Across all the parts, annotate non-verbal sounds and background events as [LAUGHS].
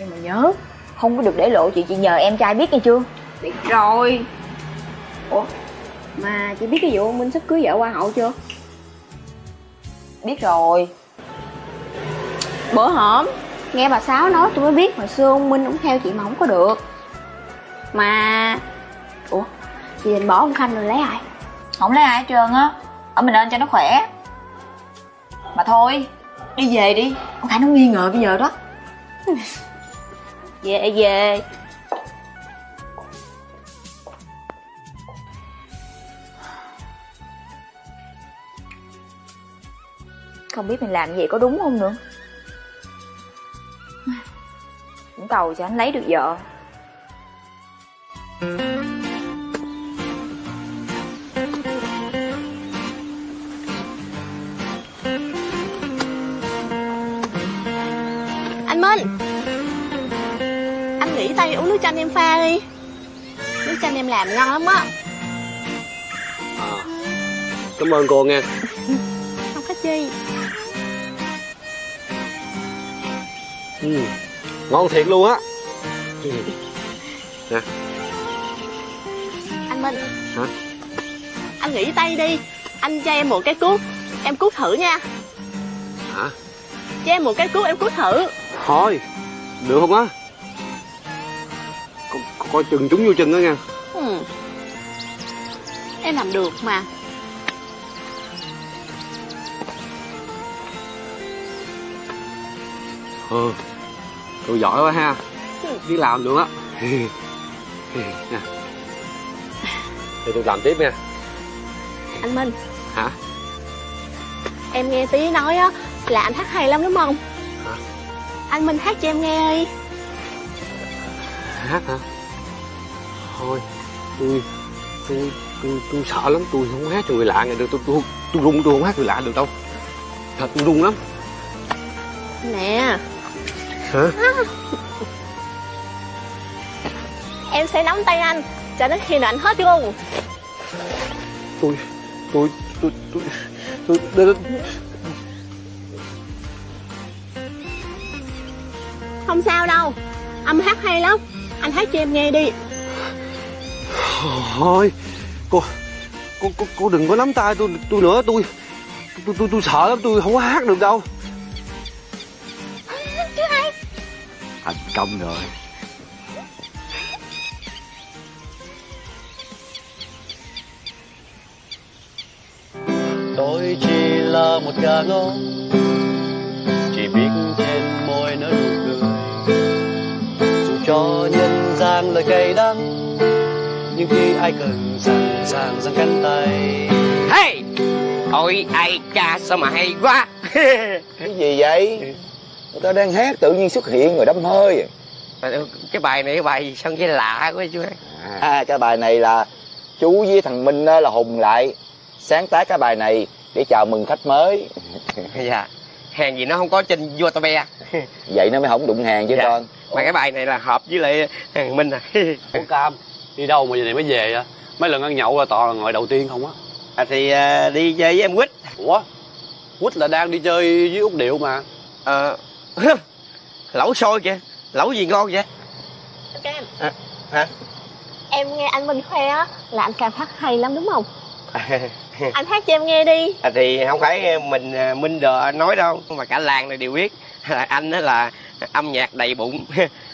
nhưng mà nhớ không có được để lộ chuyện chị nhờ em trai biết nghe chưa? Biết rồi. Ủa mà chị biết cái vụ ông minh sắp cưới vợ hoa hậu chưa? Biết rồi. Bữa hổm nghe bà sáu nói tôi mới biết hồi xưa ông minh cũng theo chị mà không có được. Mà ủa chị định bỏ ông khanh rồi lấy ai? Không lấy ai hết trơn á ở mình lên cho nó khỏe. Mà thôi đi về đi. Ông khanh nó nghi ngờ bây giờ đó [LAUGHS] về về. Không biết mình làm gì, có đúng không nữa? Cũng cầu cho anh lấy được vợ. Tay uống nước chanh em pha đi. Nước chanh em làm ngon lắm á. À, cảm ơn cô nghe [LAUGHS] không có chi. Ừ, ngon thiệt luôn á. Nè. Anh minh. Hả? Anh nghỉ tay đi. Anh cho em một cái cuốc em cuốc thử nha. Hả? Cho em một cái cuốc em cuốc thử. Thôi được không á coi chừng chúng vô chân đó nha. Ừ. em làm được mà. Ừ. Tôi giỏi quá ha. Biết làm luôn á. [LAUGHS] Nè. Thì tôi làm tiếp nha. Anh minh. Hả? Em nghe tí nói á là anh hát hay lắm đúng không? Hả? Anh minh hát cho em nghe đi. Hát hả thôi. Tôi tôi tôi, tôi sợ lắm tôi không hát cho người lạ nghe được. Tôi tôi tôi run tôi không hát người lạ được đâu. Thật tôi run lắm. Nè. Hả? [LAUGHS] Em sẽ nắm tay anh cho đến khi nào anh hết luôn. Tôi tôi tôi tôi tôi, tôi, tôi không sao đâu. Âm hát hay lắm. Anh hát cho em nghe đi ôi cô cô cô, cô đừng có nắm tay tôi tôi nữa tôi tôi tôi, tôi sợ lắm tôi không có hát được đâu. Thành công rồi. Tôi chỉ là một gà ngốc chỉ biết trên môi nở nụ cười. Dù cho nhân gian lời cay đắng nhưng khi ai cần sẵn sàng giang cánh tay. Hey ôi ai cha sao mà hay quá. [LAUGHS] Cái gì vậy? Người ta đang hát tự nhiên xuất hiện rồi đâm hơi. Cái bài này cái bài sao nghe lạ quá chú à cái bài này là chú với thằng minh á là hùng lại. Sáng tác cái bài này để chào mừng khách mới. [LAUGHS] Dạ hàng gì nó không có trên youtube vậy nó mới không đụng hàng chứ Dạ. con. mà cái bài này là hợp với lại thằng minh à. Ủa Cam đi đâu mà giờ này mới về à mấy lần ăn nhậu là toàn là ngồi đầu tiên không á. À, thì à, đi chơi với em quýt. Ủa? Quýt là đang đi chơi với út điệu mà. Ờ [LAUGHS] lẩu xôi kìa. Lẩu gì ngon vậy? Em à, hả? Em nghe anh minh khoe á là anh cam hát hay lắm đúng không? [LAUGHS] Anh hát cho em nghe đi. À, thì không phải mình à, minh đờ nói đâu mà cả làng này đều biết. Là [LAUGHS] anh đó là âm nhạc đầy bụng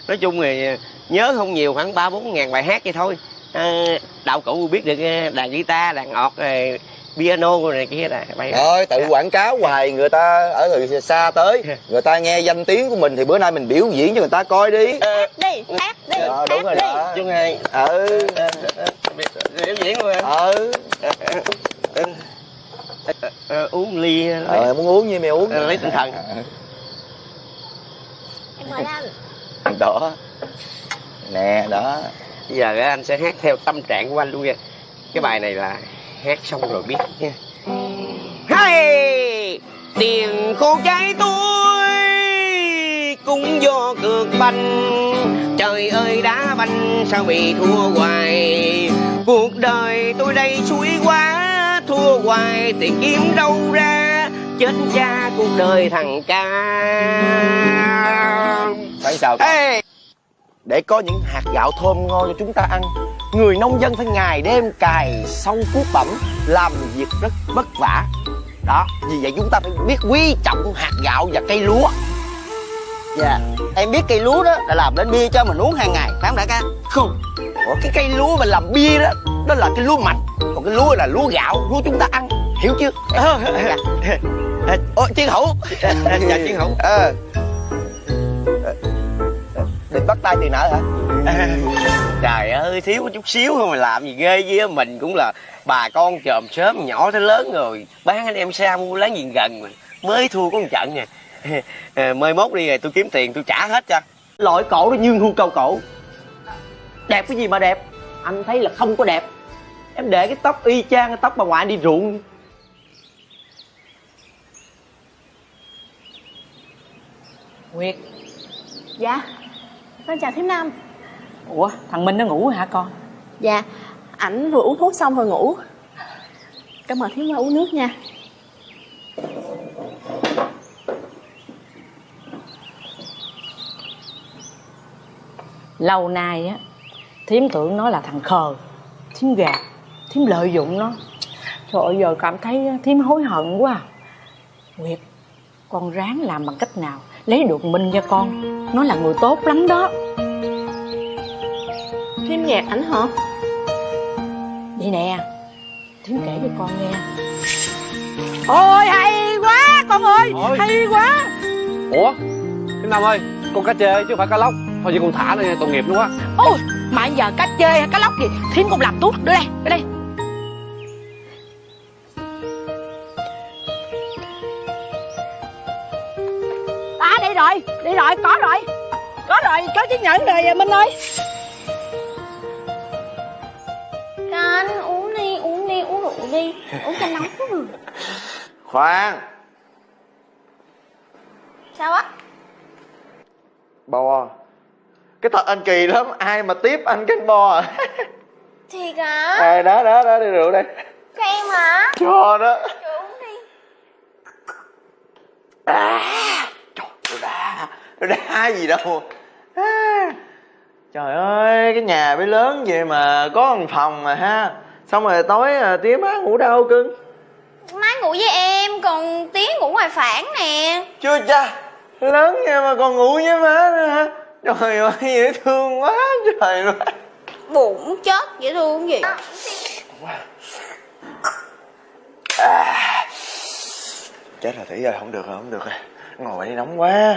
nói chung thì nhớ không nhiều khoảng ba bốn ngàn bài hát vậy thôi. À, đạo cụ biết được à, đàn guitar đàn ọt rồi piano rồi này kia là bài thôi tự quảng cáo hoài người ta ở từ xa tới người ta nghe danh tiếng của mình thì bữa nay mình biểu diễn cho người ta coi đi. Hát đi hát đi Ờ, đúng hát rồi đi. đó. Chung hai ừ. Biểu diễn luôn em ừ. Ờ, uống ly ờ muốn uống gì mày uống lấy tinh thần. Em mời anh [LAUGHS] đó. Nè, đó. Bây giờ anh sẽ hát theo tâm trạng của anh luôn nha. Cái bài này là hát xong rồi biết nha. Hey! Tiền khô cháy tôi cũng do cược banh. Trời ơi, đá banh sao bị thua hoài? Cuộc đời tôi đây suối quá, thua hoài thì kiếm đâu ra? Chết cha cuộc đời thằng ca. Sao Ê, Để có những hạt gạo thơm ngon cho chúng ta ăn Người nông dân phải ngày đêm cài sâu cuốc bẩm Làm việc rất vất vả. Đó, vì vậy chúng ta phải biết quý trọng hạt gạo và cây lúa. Dạ Em biết cây lúa đó là làm đến bia cho mình uống hàng ngày Phải không đại ca? Không. Ủa, cái cây lúa mà làm bia đó Đó là cái lúa mạch. Còn cái lúa là lúa gạo, lúa chúng ta ăn. Hiểu chưa? [LAUGHS] Ủa, chiến hữu. [LAUGHS] Dạ chiến hữu. Ờ Định bắt tay tiền nợ hả? [LAUGHS] Trời ơi thiếu có chút xíu thôi mà làm gì ghê với mình cũng là bà con chòm sớm nhỏ tới lớn rồi. Bán anh em xa mua láng giềng gần mà. Mới thua có một trận nè. [LAUGHS] À, mới mốt đi rồi tôi kiếm tiền tôi trả hết cho. Loại cổ nó nhương hưu cầu cổ. Đẹp cái gì mà đẹp? Anh thấy là không có đẹp. Em để cái tóc y chang cái tóc bà ngoại đi ruộng. Nguyệt. Dạ Con chào thím Nam. Ủa thằng Minh nó ngủ hả con? Dạ Ảnh vừa uống thuốc xong rồi ngủ. Cảm ơn thím qua uống nước nha. Lâu nay á Thiếm tưởng nó là thằng khờ Thiếm gạt Thiếm lợi dụng nó. Trời ơi giờ cảm thấy Thiếm hối hận quá. À. Nguyệt Con ráng làm bằng cách nào Lấy được Minh cho con Nó là người tốt lắm đó. Thím gạt ảnh hả? Vậy nè Thiếm kể cho con nghe. Ôi hay quá con ơi Ôi. Hay quá. Ủa cái năm ơi con cá chê chứ không phải cá lóc. Thôi vậy con thả nó nha tội nghiệp nó quá. Ôi mà giờ cá chê hay cá lóc gì Thiếm cũng làm tốt. Đưa đây Đưa đây rồi có rồi. Có rồi có chiếc nhẫn rồi Minh ơi. Anh uống đi uống đi uống rượu đi. Uống cho nóng Khoan. Sao á? Bò Cái thật anh kỳ lắm Ai mà tiếp anh canh bò à? Thiệt hả? À, Đó đó đó đi rượu đây Cho em hả? Cho đó. Trời uống đi. À, Nó gì đâu. À, Trời ơi Cái nhà mới lớn vậy mà Có một phòng mà ha. Xong rồi tối à, tía má ngủ đâu cưng? Má ngủ với em Còn Tiến ngủ ngoài phản nè. Chưa cha Lớn vậy mà còn ngủ với má nữa hả? Trời ơi dễ thương quá Trời ơi. Bụng chết dễ thương gì? Chết rồi tỷ rồi không được rồi không được rồi Ngồi đây nóng quá.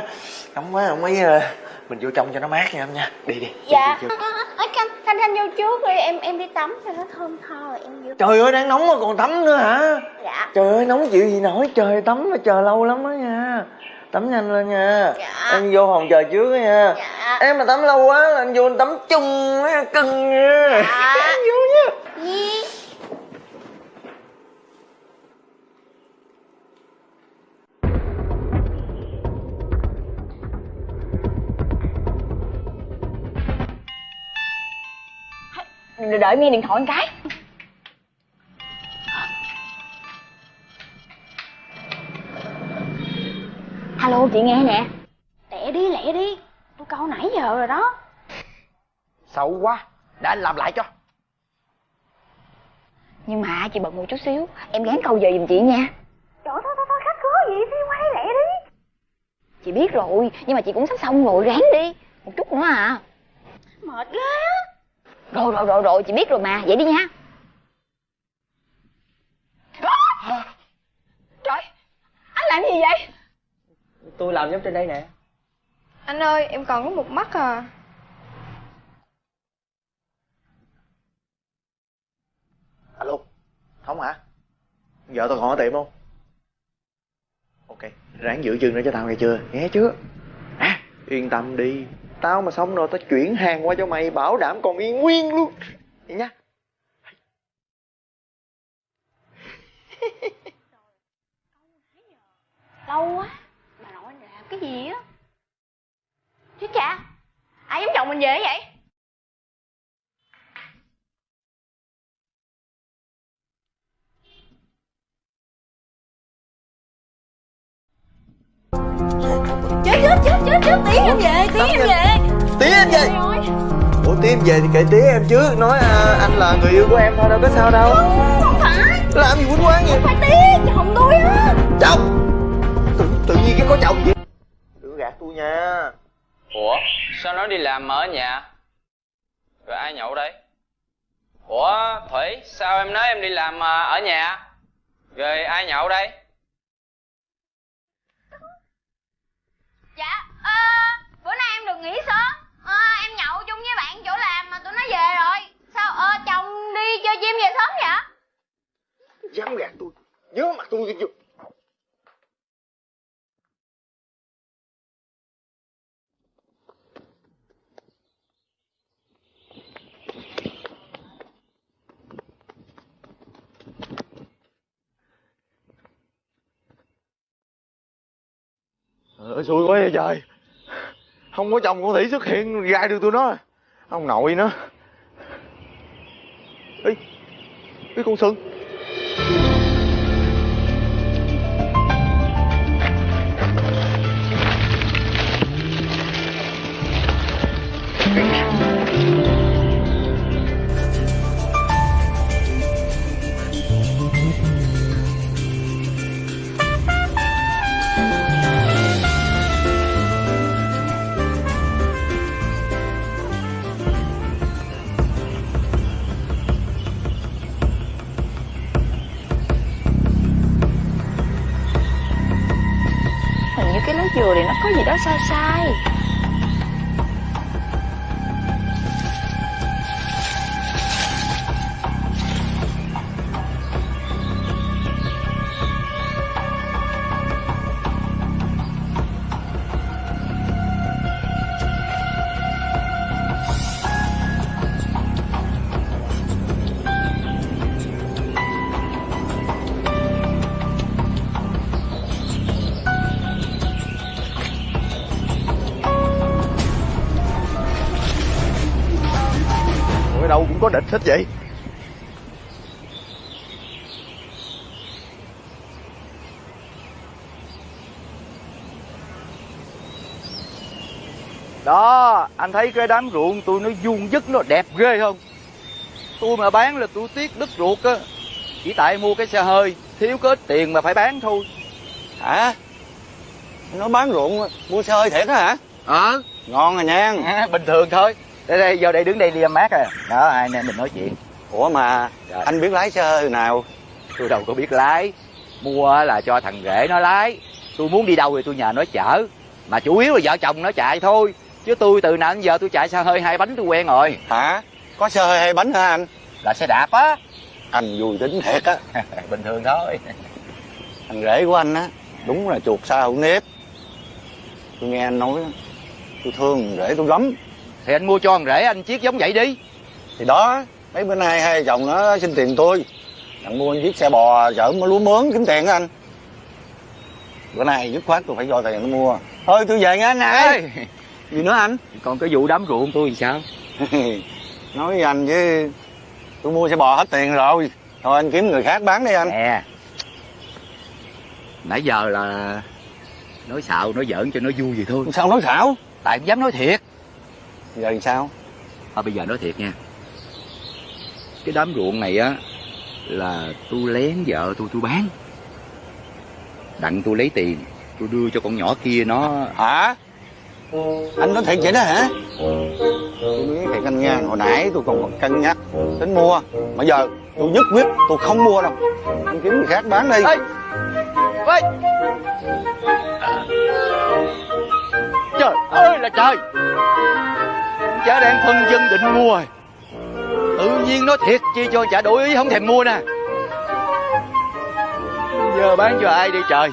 Nóng quá không mấy ờ, Mình vô trong cho nó mát nha em nha. Đi đi đi, Dạ. đi, vô. Ở Thanh Thanh Thanh vô trước đi Em em đi tắm cho nó thơm tho rồi em vô. Trời ơi đang nóng mà còn tắm nữa hả? Dạ. Trời ơi nóng chịu gì nổi. Trời tắm mà chờ lâu lắm đó nha. Tắm nhanh lên nha. Dạ. Em vô phòng chờ trước nha. Dạ. Em mà tắm lâu quá là anh vô anh tắm chung á cưng nha Dạ. [LAUGHS] Vô nha. Gì Đợi nghe điện thoại một cái. Alo chị nghe nè. Lẹ đi lẹ đi. Tôi câu nãy giờ rồi đó. Xấu quá. Để anh làm lại cho. Nhưng mà chị bận một chút xíu. Em gán câu giờ giùm chị nha. Trời thôi thôi thôi khách khứa gì đi quay lẹ đi. Chị biết rồi Nhưng mà chị cũng sắp xong rồi ráng đi. Một chút nữa à. Mệt ghê Rồi rồi rồi rồi chị biết rồi mà. Vậy đi nha. Trời Anh làm gì vậy? Tôi làm giống trên đây nè. Anh ơi em còn có một mắt à. Alo Không hả? Vợ tao còn ở tiệm không? Ok Ráng giữ chân nữa cho tao nghe chưa? Nghe chưa À yên tâm đi Tao mà xong rồi tao chuyển hàng qua cho mày Bảo đảm còn yên nguyên luôn. Vậy nha. [LAUGHS] Lâu quá Bà nội làm cái gì á? Chứ cha Ai giống chồng mình về vậy? Chết chết chết chết tí em về tí em về em về thì kệ tía em chứ. Nói à, anh là người yêu của em thôi đâu có sao đâu. Không phải. Làm gì quýnh quán vậy? Phải tí chồng tôi á. Chồng! Tự, tự nhiên cái có chồng vậy? Đừng gạt tôi nha. Ủa, sao nó đi làm mà ở nhà? Rồi ai nhậu đây? Ủa, Thủy, sao em nói em đi làm mà ở nhà? Rồi ai nhậu đây? Dạ, ờ, bữa nay em được nghỉ sớm ờ, Em nhậu chung với bạn chỗ làm mà tụi nó về rồi. Sao, ờ, chồng đi chơi chim về sớm vậy? dám gạt tôi. Nhớ mặt tôi chưa Ờ, xui quá vậy trời. Không có chồng con Thủy xuất hiện gai được tôi nó ông nội nó ý ý con sừng. Đâu cũng có địch hết vậy Đó, anh thấy cái đám ruộng tôi nó vuông dứt nó đẹp ghê không? Tôi mà bán là tôi tiếc đất ruột á. Chỉ tại mua cái xe hơi, thiếu có ít tiền mà phải bán thôi. Hả? Nó bán ruộng mua xe hơi thiệt á hả? Ờ, Ngon rồi nha. à, bình thường thôi. Đây đây, giờ đây đứng đây đi mát à. Đó, hai anh em mình nói chuyện. Ủa mà Dạ. anh biết lái xe hơi nào? Tôi đâu có biết lái. Mua là cho thằng rể nó lái. Tôi muốn đi đâu thì tôi nhờ nó chở. Mà chủ yếu là vợ chồng nó chạy thôi. Chứ tôi từ đến giờ tôi chạy xe hơi hai bánh tôi quen rồi. Hả? Có xe hơi hay bánh hả anh? Là xe đạp á. Anh vui tính thiệt á. [LAUGHS] bình thường thôi. Thằng rể của anh á, đúng là chuột sao hữu nếp. Tôi nghe anh nói, tôi thương thằng rể tôi lắm. Thì anh mua cho thằng rể anh chiếc giống vậy đi. Thì đó, mấy bữa nay hai chồng nó xin tiền tôi. Thằng mua chiếc xe bò chở lúa mướn kiếm tiền á anh. Bữa nay dứt khoát tôi phải cho tiền nó mua. Thôi tôi về nha anh ơi. Gì nữa anh? còn cái vụ đám ruộng tôi thì sao? [LAUGHS] nói với anh chứ tôi mua xe bò hết tiền rồi thôi anh kiếm người khác bán đi anh Nè. Nãy giờ là nói xạo, nói giỡn cho nó vui vậy thôi. sao nói xảo Tại không dám nói thiệt. Giờ thì sao? Thôi bây giờ nói thiệt nha. Cái đám ruộng này á Là tôi lén vợ tôi tôi bán. Đặng tôi lấy tiền Tôi đưa cho con nhỏ kia nó. Hả? Anh nói thiệt vậy đó hả? Tôi biết thiệt anh nha hồi nãy tôi còn cân nhắc tính mua mà giờ tôi nhất quyết tôi không mua đâu. Anh kiếm người khác bán đi. Ê! Ê! Trời ơi! Là trời Chả đang phân dân định mua rồi. Tự nhiên nói thiệt chi cho chả đổi ý không thèm mua nè. Giờ bán cho ai đi trời?